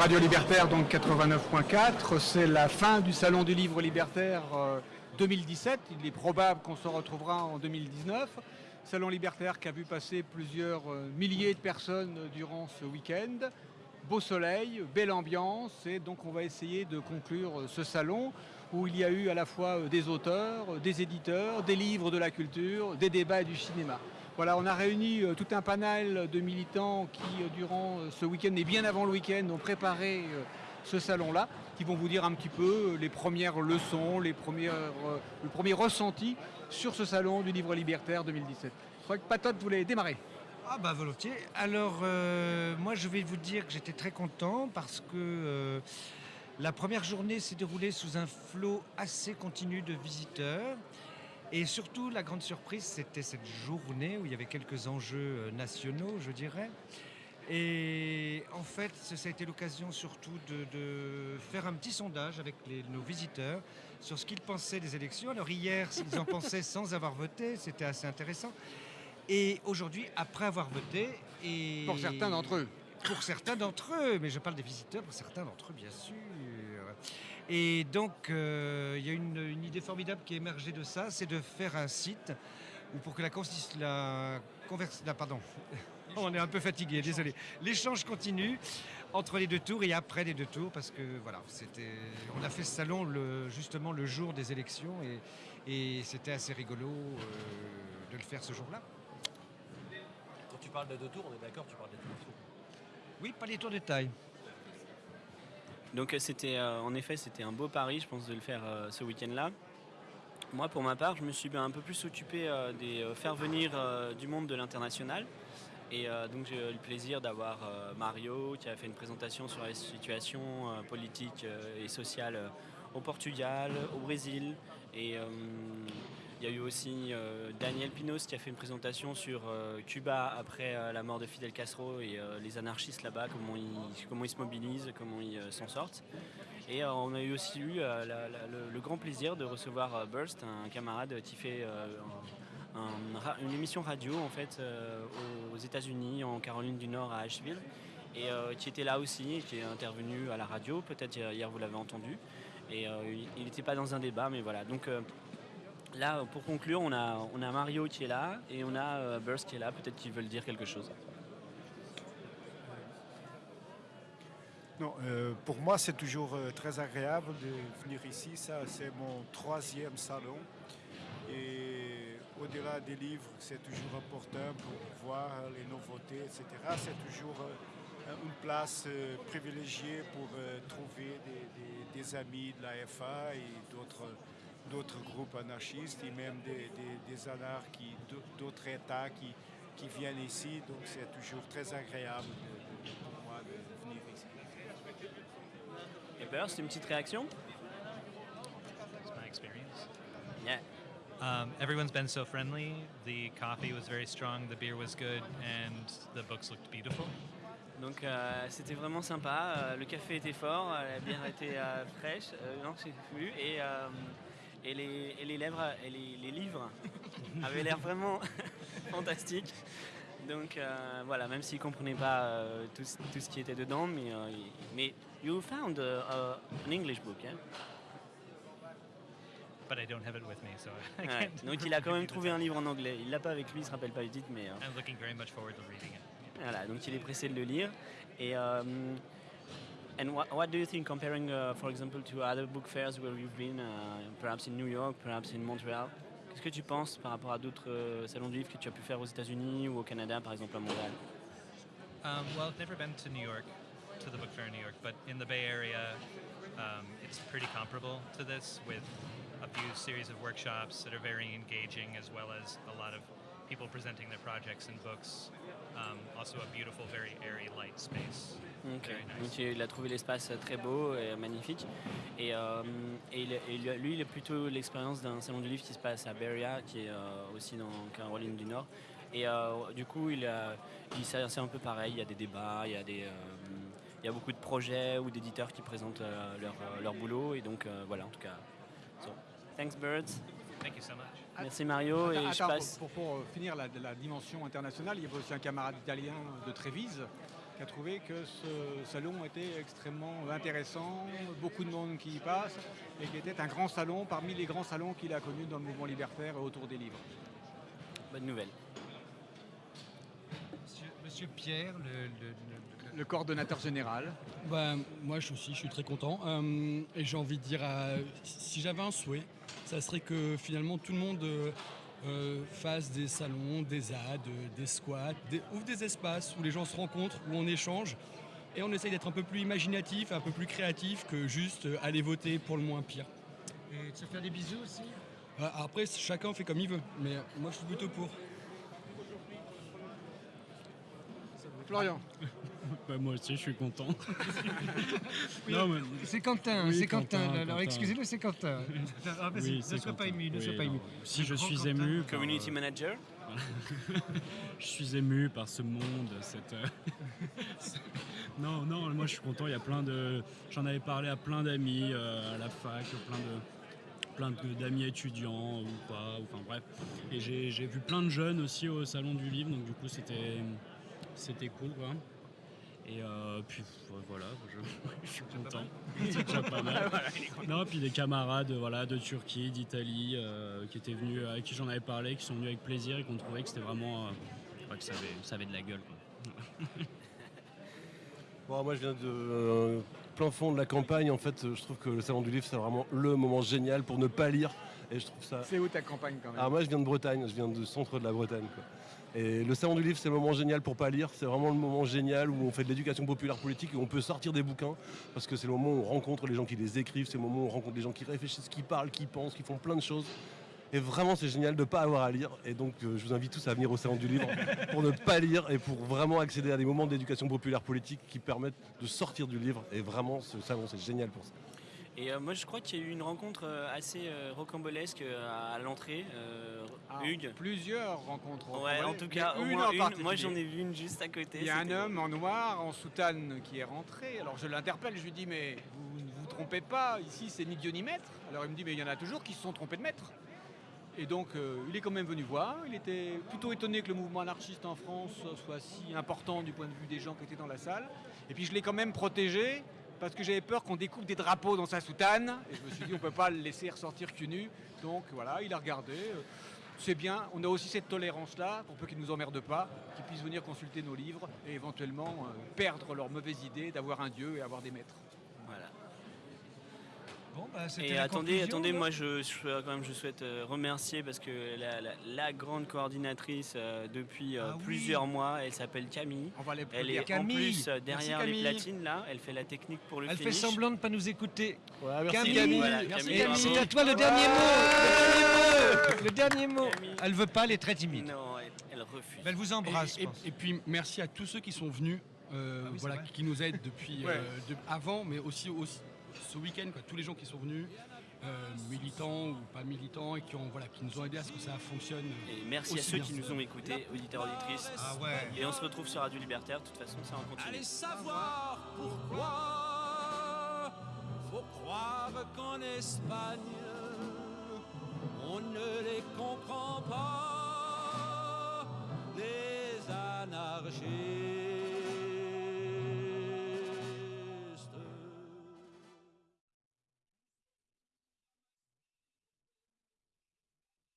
Radio Libertaire, donc 89.4. C'est la fin du Salon du Livre Libertaire 2017. Il est probable qu'on se retrouvera en 2019. Salon Libertaire qui a vu passer plusieurs milliers de personnes durant ce week-end. Beau soleil, belle ambiance, et donc on va essayer de conclure ce salon où il y a eu à la fois des auteurs, des éditeurs, des livres de la culture, des débats et du cinéma. Voilà, on a réuni tout un panel de militants qui, durant ce week-end et bien avant le week-end, ont préparé ce salon-là, qui vont vous dire un petit peu les premières leçons, les premières, le premier ressenti sur ce salon du livre libertaire 2017. Je crois que Patot voulait démarrer. Ah bah volontiers. Alors euh, moi je vais vous dire que j'étais très content parce que euh, la première journée s'est déroulée sous un flot assez continu de visiteurs. Et surtout la grande surprise c'était cette journée où il y avait quelques enjeux euh, nationaux je dirais. Et en fait, ça a été l'occasion surtout de, faire un petit sondage avec nos visiteurs sur ce qu'ils pensaient des élections. Alors hier, s'ils en pensaient sans avoir voté, c'était assez intéressant. Et aujourd'hui, après avoir voté... Et... Pour certains d'entre eux Pour certains d'entre eux, mais je parle des visiteurs, pour certains d'entre eux, bien sûr. Et donc, euh, il y a une, idée formidable qui est émergée de ça, c'est de faire un site où pour que la, la, la pardon, on est un peu fatigué, désolé. L'échange continue entre les deux tours et après les deux tours parce que voilà, c'était, on a fait ce salon le, justement le jour des élections et, et c'était assez rigolo euh, de le faire ce jour-là tu parles de deux tours, on est d'accord, tu parles des tours. Oui, pas les tours de taille. Donc euh, c'était, euh, en effet, c'était un beau pari, je pense, de le faire euh, ce week-end-là. Moi, pour ma part, je me suis un peu plus occupé de faire venir du monde de l'international. Et donc j'ai eu le plaisir d'avoir Mario qui a fait une présentation sur la situation politique et sociale au Portugal, au Brésil et il y a eu aussi euh, Daniel Pinos qui a fait une présentation sur euh, Cuba après euh, la mort de Fidel Castro et les anarchistes là-bas, comment ils, comment ils se mobilisent, comment ils s'en sortent. Et on a eu aussi eu le, grand plaisir de recevoir Burst, un camarade qui fait une émission radio en fait aux États-Unis, en Caroline du Nord, à Asheville, et qui était là aussi, qui est intervenu à la radio. Peut-être hier vous l'avez entendu. Et il n'était pas dans un débat, mais voilà. Donc Là, pour conclure, on a, on a Mario qui est là et on a euh, Burst qui est là. Peut-être qu'ils veulent dire quelque chose. Non, euh, pour moi, c'est toujours euh, très agréable de venir ici. C'est mon troisième salon. Et au-delà des livres, c'est toujours important pour voir les nouveautés, etc. C'est toujours une place privilégiée pour trouver des, des, amis de la FA et d'autres d'autres groupes anarchistes et même des, des, anarches d'autres États qui, qui, viennent ici. Donc c'est toujours très agréable pour moi de venir ici. Et Burst, une petite réaction? It's my experience. Yeah. Um, everyone's been so friendly. The coffee was very strong, the beer was good, and the books looked beautiful. Donc euh, c'était vraiment sympa. Euh, le café était fort, la bière était euh, fraîche. non, c'est plus. Et et les, et les, lèvres, et les, livres avaient l'air vraiment fantastiques. Donc euh, voilà, même s'ils ne comprenaient pas euh, tout, tout, ce qui était dedans, mais, euh, mais you found uh, an English book, yeah? But I don't have it with me, so I ouais. Donc il a quand même trouvé un livre en anglais. Il l'a pas avec lui, il se rappelle pas du titre, mais. I'm looking very much forward to reading it. Voilà, donc il est pressé de le lire. Et And what, what do you think, comparing, uh, for example, to other book fairs where you've been, uh, perhaps in New York, perhaps in Montreal? Qu'est-ce que tu penses par rapport à d'autres euh, salons du livre que tu as pu faire aux États-Unis ou au Canada, par exemple à Montréal? Um, Well, I've never been to New York, to the book fair in New York, but in the Bay Area, um, it's pretty comparable to this with a few series of workshops that are very engaging as well as a lot of people presenting their projects and books. Um, also a beautiful, very airy, light space. Donc il a trouvé l'espace très beau et magnifique. Et, euh, et, lui, il a plutôt l'expérience d'un salon du livre qui se passe à Beria, qui est euh, aussi dans Caroline du Nord. Et euh, du coup, il, il c'est un peu pareil. Il y a des débats, il y a des il y a beaucoup de projets ou d'éditeurs qui présentent leur, leur, boulot. Et donc voilà, en tout cas. So, thanks, Birds. Thank you so much. Merci Mario. et je passe... pour, pour, finir la, la, dimension internationale, il y avait aussi un camarade italien de Trévise qui a trouvé que ce salon était extrêmement intéressant, beaucoup de monde qui y passe, et qui était un grand salon parmi les grands salons qu'il a connus dans le mouvement libertaire et autour des livres. Bonne nouvelle. Monsieur, Monsieur Pierre, le, le- le- Le coordonnateur général. Bah, moi je aussi, je suis très content. Euh, et j'ai envie de dire, euh, si j'avais un souhait, ça serait que finalement tout le monde euh, euh, fasse des salons, des ZAD, euh, des squats, des, ouvre des espaces où les gens se rencontrent, où on échange. Et on essaye d'être un peu plus imaginatif, un peu plus créatif que juste aller voter pour le moins pire. et de se faire des bisous aussi? Après, chacun fait comme il veut, mais moi je suis plutôt pour. Florian. Bah, moi aussi, je suis content. mais- C'est Quentin, Oui, c'est Quentin. Quentin, alors excusez-le, c'est Quentin. Ah, vas-y, oui, ne sois pas ému, ne Oui, sois pas ému. Si je suis Quentin. ému, par, Community euh, manager. je suis ému par ce monde, cette. euh, non, non, moi je suis content. Il y a plein de. J'en avais parlé à plein d'amis euh, à la fac, plein de plein de- d'amis étudiants ou pas, ou- enfin bref. Et j'ai j'ai vu plein de jeunes aussi au salon du livre, donc du coup c'était c'était cool quoi. Et euh, puis voilà, je, je suis content. C'est déjà pas mal. Non, puis des camarades voilà, de Turquie, d'Italie, euh, qui étaient venus, avec qui j'en avais parlé, qui sont venus avec plaisir et qui ont trouvé que c'était vraiment. euh, ouais, que ça avait, ça avait de la gueule. Quoi. Bon, moi, je viens de euh, plein fond de la campagne. En fait, je trouve que le salon du livre, c'est vraiment le moment génial pour ne pas lire. Et je trouve ça. C'est où ta campagne quand même Ah, moi, je viens de Bretagne. Je viens du centre de la Bretagne. quoi. Et le salon du livre, c'est le moment génial pour pas lire. C'est vraiment le moment génial où on fait de l'éducation populaire politique et on peut sortir des bouquins parce que c'est le moment où on rencontre les gens qui les écrivent. C'est le moment où on rencontre des gens qui réfléchissent, qui parlent, qui pensent, qui font plein de choses. Et vraiment, c'est génial de ne pas avoir à lire. Et donc, euh, je vous invite tous à venir au salon du livre pour ne pas lire et pour vraiment accéder à des moments d'éducation populaire politique qui permettent de sortir du livre. Et vraiment, ce salon, c'est génial pour ça. Et euh, moi, je crois qu'il y a eu une rencontre euh, assez euh, rocambolesque à l'entrée. Ah, Hugues. Plusieurs rencontres. Ouais, en tout cas, au une moins en une. Moi, j'en ai vu une juste à côté. Il y a un homme en noir, en soutane, qui est rentré. Alors je l'interpelle, je lui dis mais vous ne vous trompez pas, ici c'est ni Dieu ni maître. Alors il me dit mais il y en a toujours qui se sont trompés de maître. Et donc euh, il est quand même venu voir. Il était plutôt étonné que le mouvement anarchiste en France soit si important du point de vue des gens qui étaient dans la salle. Et puis je l'ai quand même protégé parce que j'avais peur qu'on découpe des drapeaux dans sa soutane. Et je me suis dit on peut pas le laisser ressortir cul nu. Donc voilà, il a regardé. Euh, C'est bien, on a aussi cette tolérance-là, pour peu qu'ils ne nous emmerdent pas, qu'ils puissent venir consulter nos livres et éventuellement euh, perdre leur mauvaise idée d'avoir un Dieu et avoir des maîtres. Voilà. Bon, bah, Et attendez, attendez, moi je, je- quand même je souhaite euh, remercier parce que la, la- la grande coordinatrice euh, depuis euh, Ah oui. plusieurs mois, elle s'appelle Camille. On va les Elle est Camille. en plus euh, derrière Merci, les platines là, elle fait la technique pour le Elle fait finish. semblant de ne pas nous écouter. merci Camille, Camille. Voilà, Merci Camille, c'est à toi le dernier mot. Le dernier mot. Elle veut pas, elle est très timide. Non, elle, elle refuse. Mais elle vous embrasse, Et, et- puis merci à tous ceux qui sont venus, euh, Ah oui, voilà, qui nous aident depuis Ouais. euh, de- avant, mais aussi, aussi ce week-end, tous les gens qui sont venus, euh, militants ou pas militants, et qui, ont, voilà, qui nous ont aidés à ce que ça fonctionne. Et merci à ceux bien. qui nous ont écoutés, auditeurs, auditrices. Ah ouais. Et on se retrouve sur Radio Libertaire, de toute façon ça en continue. Allez savoir pourquoi faut croire qu'en Espagne